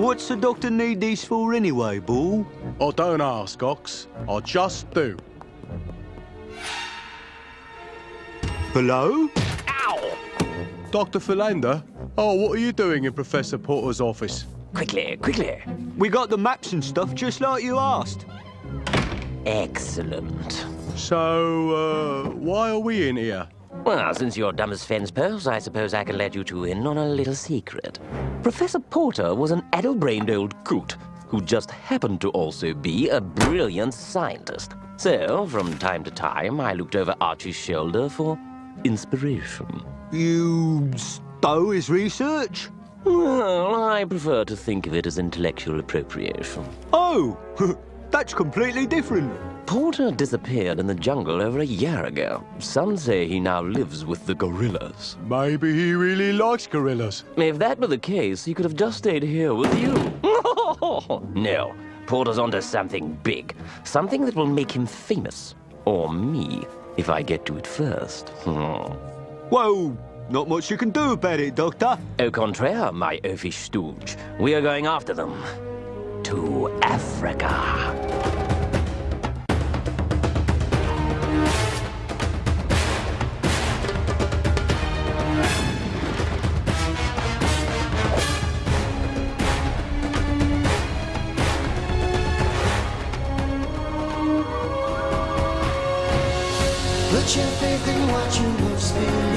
What's the doctor need these for anyway, Bull? I don't ask, Ox. I just do. Hello? Ow! Dr. Philander? Oh, what are you doing in Professor Porter's office? Quickly, quickly. We got the maps and stuff just like you asked. Excellent. So, uh, why are we in here? Well, since you're dumb as fence posts, I suppose I can let you two in on a little secret. Professor Porter was an addle-brained old coot who just happened to also be a brilliant scientist. So, from time to time, I looked over Archie's shoulder for inspiration. You stow his research? Well, I prefer to think of it as intellectual appropriation. Oh, that's completely different. Porter disappeared in the jungle over a year ago. Some say he now lives with the gorillas. Maybe he really likes gorillas. If that were the case, he could have just stayed here with you. no, Porter's onto something big. Something that will make him famous. Or me, if I get to it first. Whoa, not much you can do about it, Doctor. Au contraire, my oafish stooge. We are going after them. To Africa. Faith in what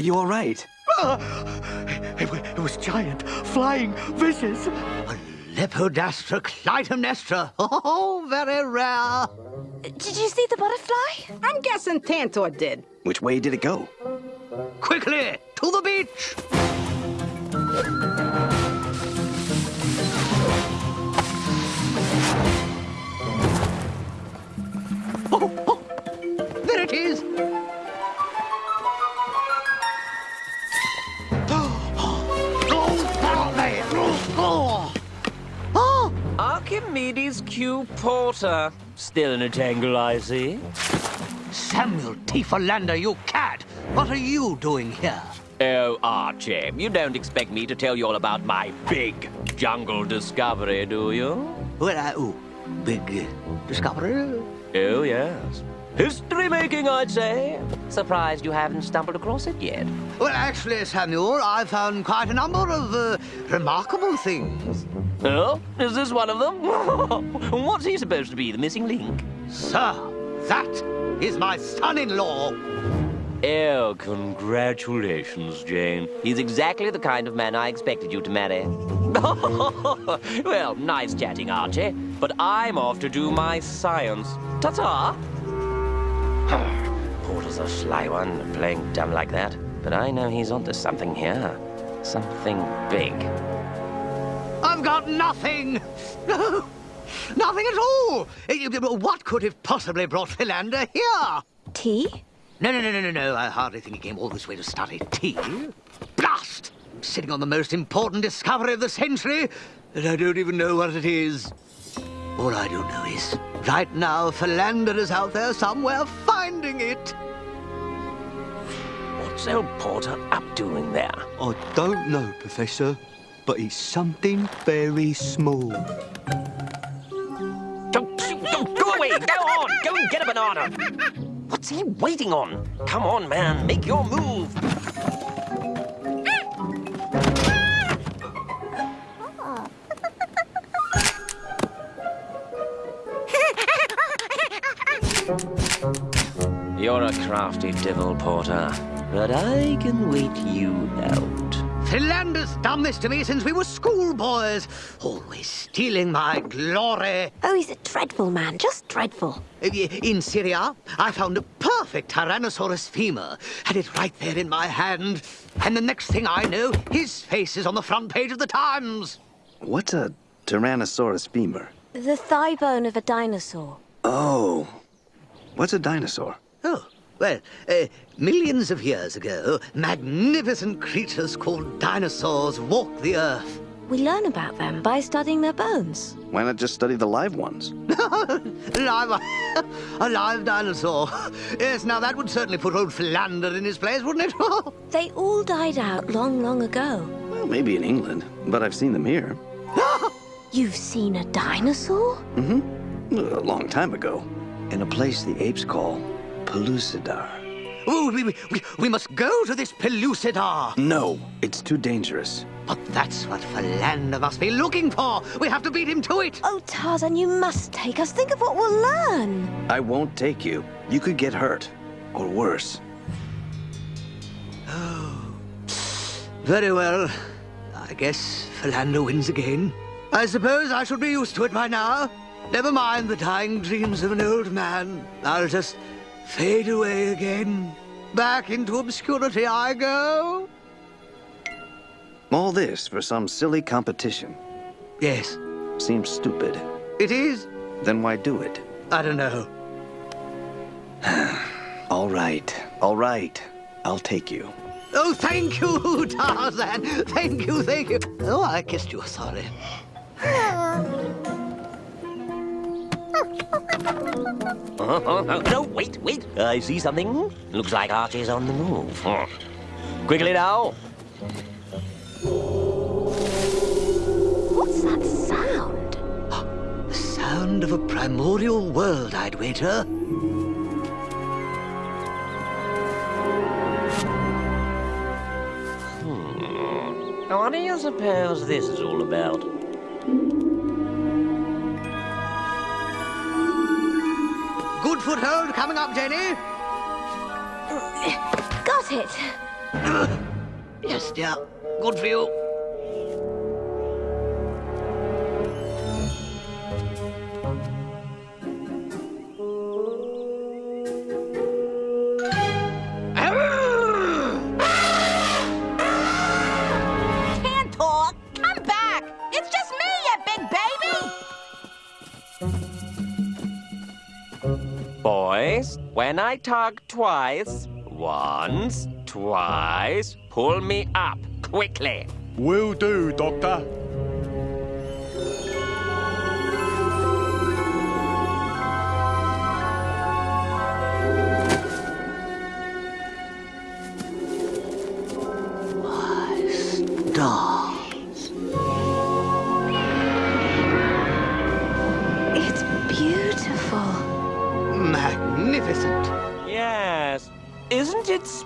are you all right? Ah! It, it was giant, flying, vicious. A Lepidastra Clytemnestra. Oh, very rare. Did you see the butterfly? I'm guessing Tantor did. Which way did it go? Quickly, to the beach. Archimedes Q. Porter. Still in a tangle, I see. Samuel T. Philander, you cad! What are you doing here? Oh, Archie, you don't expect me to tell you all about my big jungle discovery, do you? Well, I, oh, big uh, discovery? Oh, yes. History making, I'd say. Surprised you haven't stumbled across it yet. Well, actually, Samuel, I found quite a number of uh, remarkable things. Oh, is this one of them? What's he supposed to be, the missing link? Sir, that is my son-in-law. Oh, congratulations, Jane. He's exactly the kind of man I expected you to marry. well, nice chatting, Archie. But I'm off to do my science. Ta-ta! Porter's a sly one, playing dumb like that. But I know he's onto something here. Something big. I've got nothing. No, nothing at all. Eh, What could have possibly brought Philander here? Tea? No, no, no, no, no, no. I hardly think he came all this way to study tea. Blast! I'm sitting on the most important discovery of the century, and I don't even know what it is. All I do know is, right now, Philander is out there somewhere finding it. What's old Porter up to in there? I don't know, Professor, but it's something very small. Don't, don't, go away! Go on! Go and get a banana! What's he waiting on? Come on, man, make your move! You're a crafty devil, Porter. But I can wait you out. Philander's done this to me since we were schoolboys, always stealing my glory. Oh, he's a dreadful man, just dreadful. Eh, in Syria, I found a perfect Tyrannosaurus femur. Had it right there in my hand. And the next thing I know, his face is on the front page of the Times. What's a Tyrannosaurus femur? The thigh bone of a dinosaur. Oh. What's a dinosaur? Oh, well, uh, millions of years ago, magnificent creatures called dinosaurs walked the earth. We learn about them by studying their bones. Why not just study the live ones? live, a live dinosaur. Yes, now that would certainly put old Philander in his place, wouldn't it? they all died out long, long ago. Well, maybe in England, but I've seen them here. You've seen a dinosaur? Mm-hmm. A long time ago. In a place the apes call Pellucidar. Oh, we, we, we must go to this Pellucidar. No, it's too dangerous. But that's what Philander must be looking for. We have to beat him to it. Oh, Tarzan, you must take us. Think of what we'll learn. I won't take you. You could get hurt. Or worse. Oh. Very well. I guess Philander wins again. I suppose I should be used to it by now. Never mind the dying dreams of an old man. I'll just fade away again. Back into obscurity I go. All this for some silly competition. Yes. Seems stupid. It is. Then why do it? I don't know. all right. All right. I'll take you. Oh, thank you, Tarzan. Thank you, thank you. Oh, I kissed you. Sorry. Oh, oh, oh, no, wait, wait. I see something. Looks like Archie's on the move. Quickly now. What's that sound? The sound of a primordial world, I'd wager. Hmm. What do you suppose this is all about? Good foothold coming up, Janie. Got it. yes, dear. Good for you. When I tug twice, once, twice, pull me up, quickly. Will do, Doctor.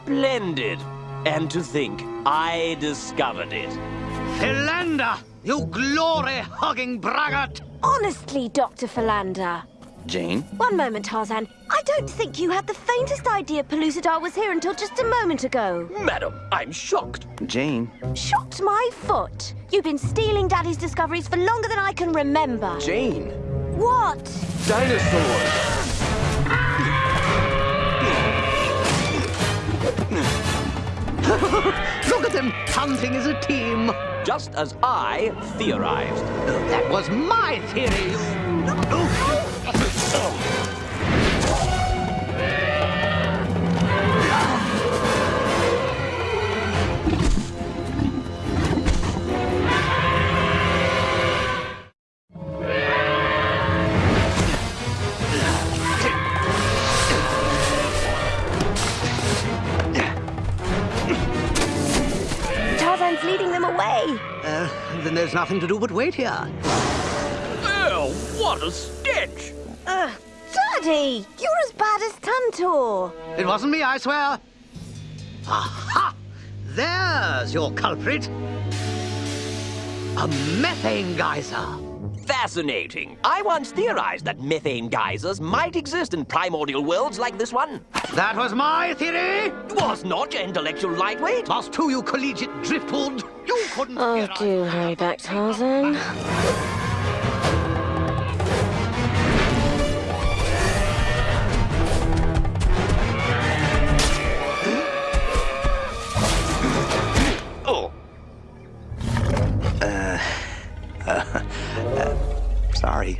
Splendid? And to think, I discovered it. Philander, you glory-hugging braggart! Honestly, Dr. Philander. Jane? One moment, Tarzan. I don't think you had the faintest idea Pellucidar was here until just a moment ago. Madam, I'm shocked. Jane? Shocked my foot. You've been stealing Daddy's discoveries for longer than I can remember. Jane? What? Dinosaurs! Look at them hunting as a team. Just as I theorized. Oh, that was my theory. Oh. There's nothing to do but wait here. Oh, what a stench! Ugh, Daddy, you're as bad as Tantor. It wasn't me, I swear. Aha! There's your culprit. A methane geyser. Fascinating. I once theorized that methane geysers might exist in primordial worlds like this one. That was my theory. Was not your intellectual lightweight? Lost to you collegiate driftwood. You couldn't Oh, do hurry back, Tarzan. Sorry.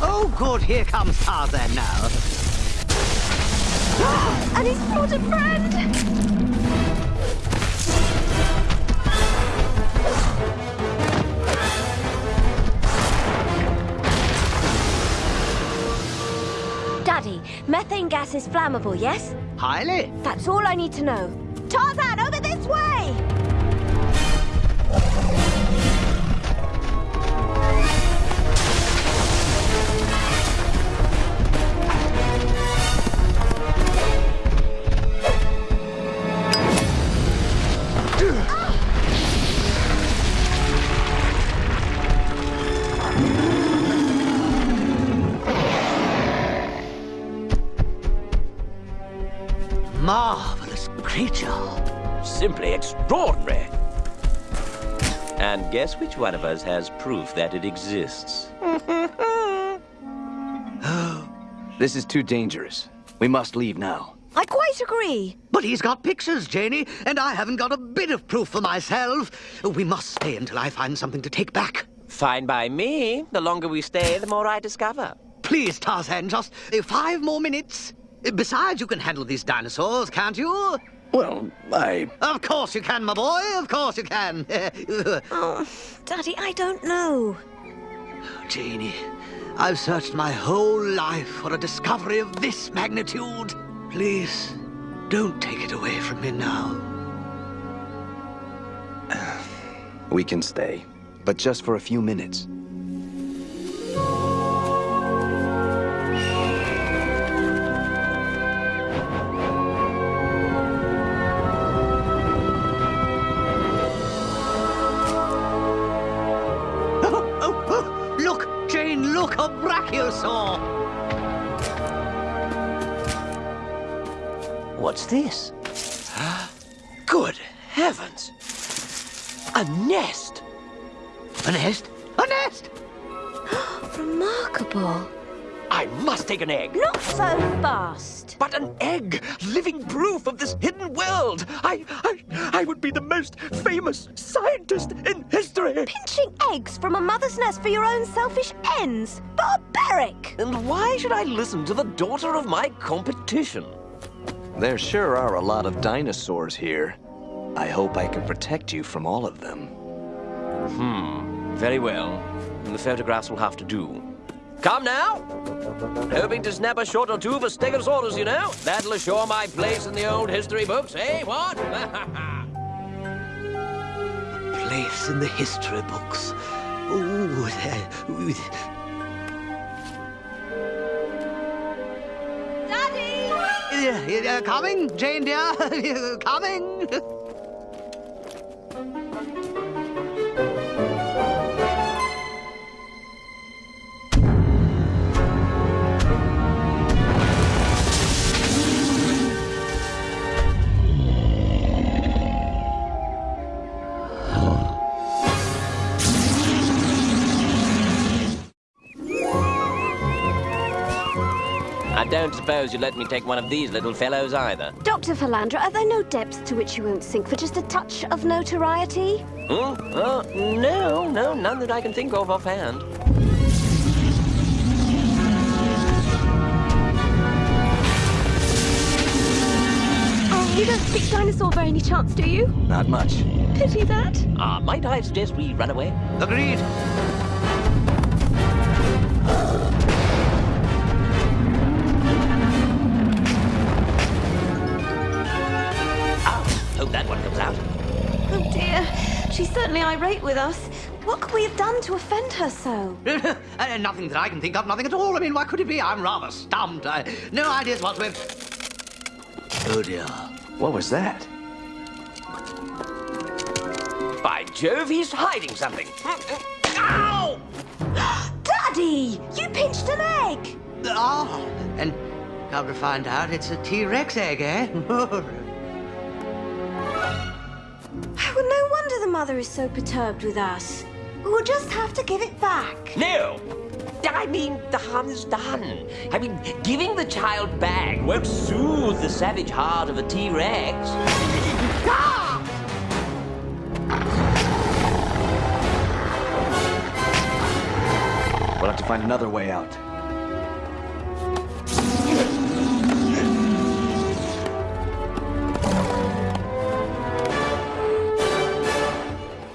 Oh, good. Here comes Tarzan now. And he's brought a friend! Methane gas is flammable, yes? Highly. That's all I need to know. Tarzan, simply extraordinary. And guess which one of us has proof that it exists? This is too dangerous. We must leave now. I quite agree. But he's got pictures, Janie, and I haven't got a bit of proof for myself. We must stay until I find something to take back. Fine by me. The longer we stay, the more I discover. Please, Tarzan, just five more minutes. Besides, you can handle these dinosaurs, can't you? Well, I. Of course you can, my boy. Of course you can. Oh, Daddy, I don't know. Oh, Janie, I've searched my whole life for a discovery of this magnitude. Please, don't take it away from me now. We can stay, but just for a few minutes. What's this? Good heavens! A nest! A nest? A nest? Remarkable. I must take an egg. Not so fast. But an egg! Living proof of this hidden world! I, I, I would be the most famous scientist in history! Pinching eggs from a mother's nest for your own selfish ends. Barbaric. And why should I listen to the daughter of my competition? There sure are a lot of dinosaurs here. I hope I can protect you from all of them. Hmm, very well. The photographs will have to do. Come now! Hoping to snap a shot or two for Stegosaurus, you know? That'll assure my place in the old history books, eh? What? Place in the history books. Ooh, uh, Daddy! uh, uh, coming, Jane dear, coming. suppose you'd let me take one of these little fellows either. Dr. Philander, are there no depths to which you won't sink for just a touch of notoriety? Hmm? Uh, no, no, none that I can think of offhand. Oh, you don't speak dinosaur by any chance, do you? Not much. Pity that. Ah, might I suggest we run away? Agreed. She's certainly irate with us. What could we have done to offend her so? Uh, nothing that I can think of, nothing at all. I mean, what could it be? I'm rather stumped. I, no ideas whatsoever. Oh, dear. What was that? By Jove, he's hiding something. Ow! Daddy! You pinched an egg! Ah, and come to find out, it's a T-Rex egg, eh? Well, no wonder the mother is so perturbed with us. We'll just have to give it back. No! I mean, the harm is done. I mean, giving the child back won't soothe the savage heart of a T-Rex. Ah! We'll have to find another way out.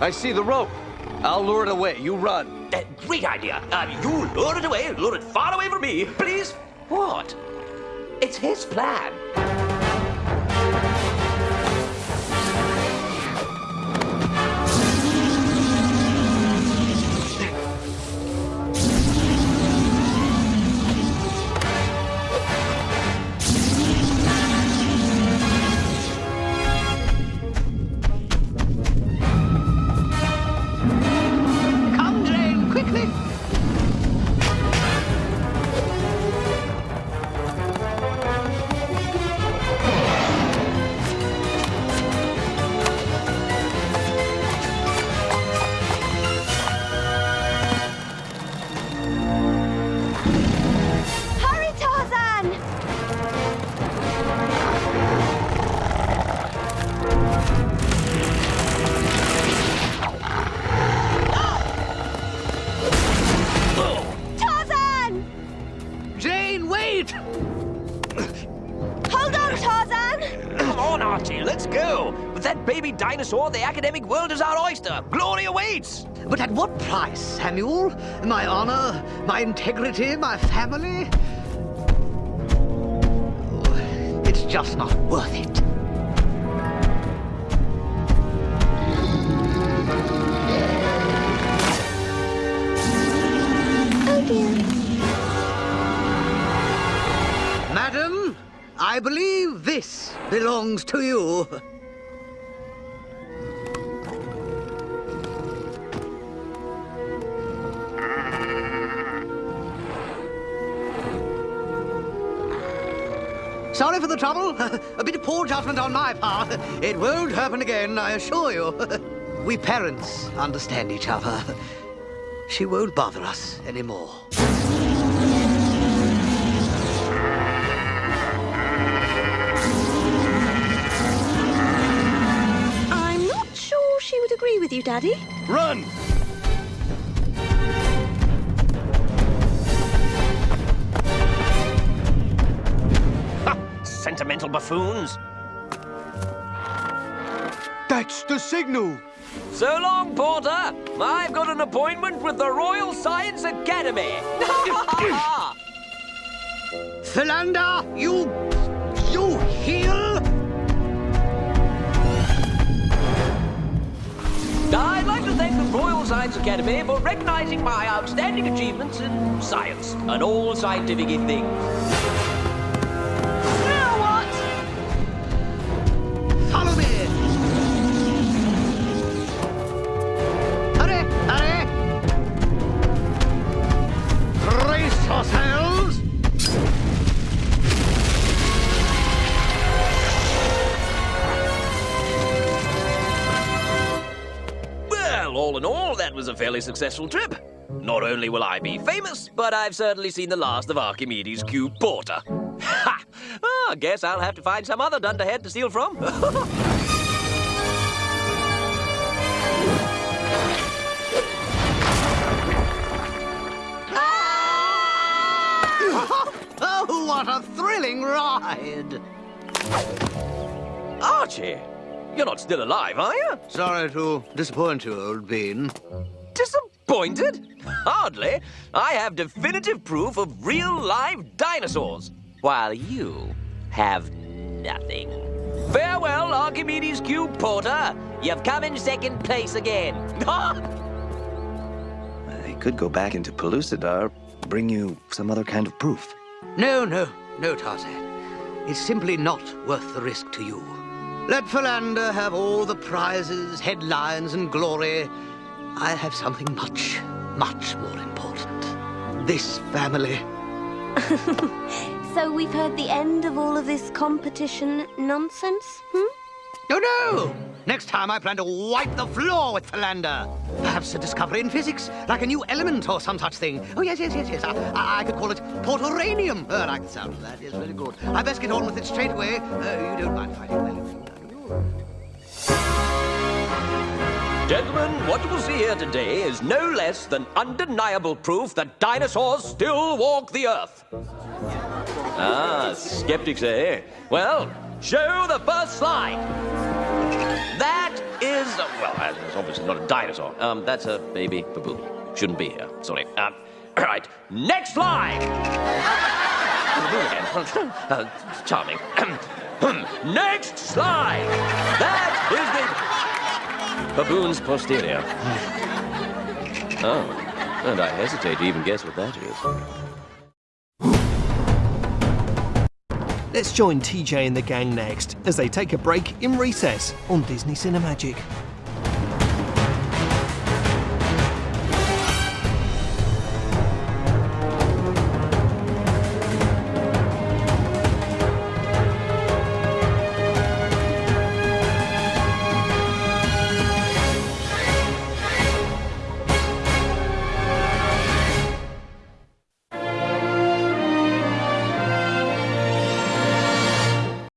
I see the rope. I'll lure it away. You run. Uh, great idea. Uh, you lure it away, lure it far away from me, please. What? It's his plan. On, Archie, let's go. With that baby dinosaur, the academic world is our oyster. Glory awaits. But at what price, Samuel? My honor, my integrity, my family? Oh, It's just not worth it. I believe this belongs to you. Sorry for the trouble. A bit of poor judgment on my part. It won't happen again, I assure you. We parents understand each other. She won't bother us anymore. With you, Daddy. Run! Ha! Sentimental buffoons. That's the signal. So long, Porter. I've got an appointment with the Royal Science Academy. Philander, you... you heel? I'd like to thank the Royal Science Academy for recognizing my outstanding achievements in science and all scientific things. All in all, that was a fairly successful trip. Not only will I be famous, but I've certainly seen the last of Archimedes Q. Porter. Ha! Oh, I guess I'll have to find some other dunderhead to steal from. Oh, what a thrilling ride. Archie, you're not still alive, are you? Sorry to disappoint you, old bean. Disappointed? Hardly. I have definitive proof of real live dinosaurs, while you have nothing. Farewell, Archimedes Q. Porter. You've come in second place again. I could go back into Pellucidar, bring you some other kind of proof. No, no, no, Tarzan. It's simply not worth the risk to you. Let Philander have all the prizes, headlines, and glory. I have something much, much more important. This family. So we've heard the end of all of this competition nonsense, hmm? No, no! Next time I plan to wipe the floor with Philander. Perhaps a discovery in physics, like a new element or some such thing. Oh, yes, yes, yes, yes. I, I, I could call it portoranium. Oh, I like the sound of that. Yes, very good. I best get on with it straight away. Uh, you don't mind fighting, will you? Gentlemen, what you will see here today is no less than undeniable proof that dinosaurs still walk the Earth. Ah, skeptics, eh? Well, show the first slide. That is, well, uh, it's obviously not a dinosaur. Um, that's a baby baboon. Shouldn't be here. Sorry. Um, all right, next slide. Uh, charming. Hmm. next slide. That is the baboon's posterior. Hmm. Oh, and I hesitate to even guess what that is. Let's join TJ and the gang next as they take a break in recess on Disney Cinemagic.